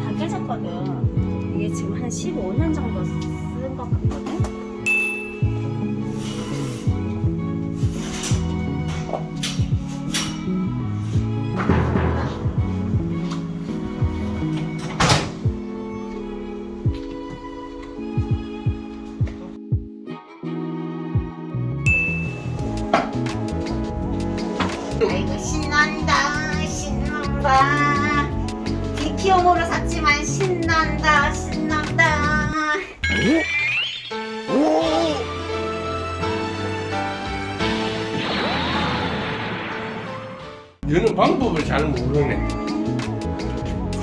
다 깨졌거든. 이게 지금 한 15년 정도 쓴 것 같거든. 아이고 신난다 신난다 디키용으로 샀지만 신난다 신난다 여는 방법을 잘 모르네.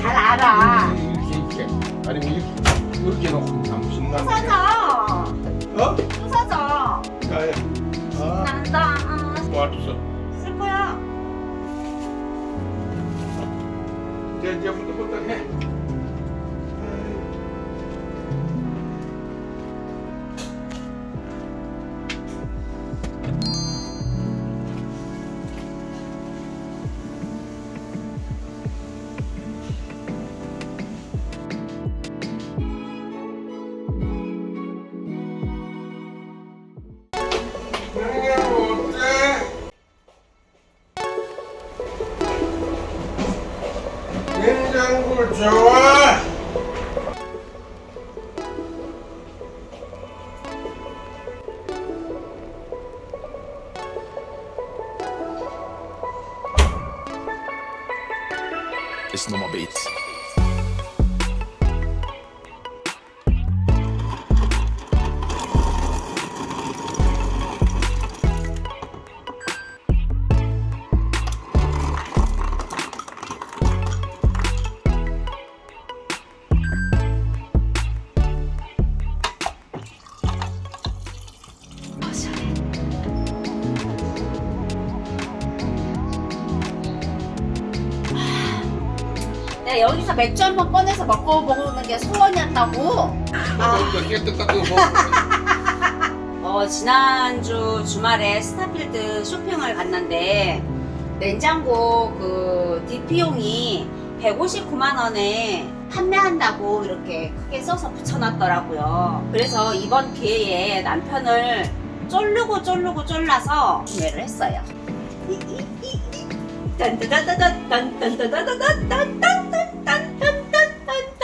잘 알아 이렇게 이렇게 아니면 이렇게 이렇게 놓고 참 신나게. 부서져 어? 부서져 야야. 아, 난다 왔어. 이제 이 냉장고 좋아. It's normal beats. 내가 여기서 맥주 한 번 꺼내서 먹어보는 게 소원이었다고. 어, 지난주 주말에 스타필드 쇼핑을 갔는데 냉장고 그 DP용이 159만 원에 판매한다고 이렇게 크게 써서 붙여놨더라고요. 그래서 이번 기회에 남편을 쫄르고 쫄르고 쫄라서 구매를 했어요. 딴따다다단 딴딴따다다단 딴딴